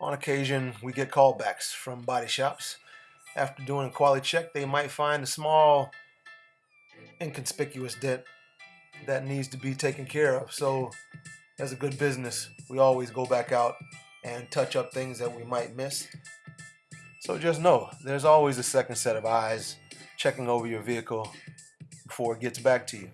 On occasion, we get callbacks from body shops. After doing a quality check, they might find a small, inconspicuous dent that needs to be taken care of. So, as a good business, we always go back out and touch up things that we might miss. So just know, there's always a second set of eyes checking over your vehicle before it gets back to you.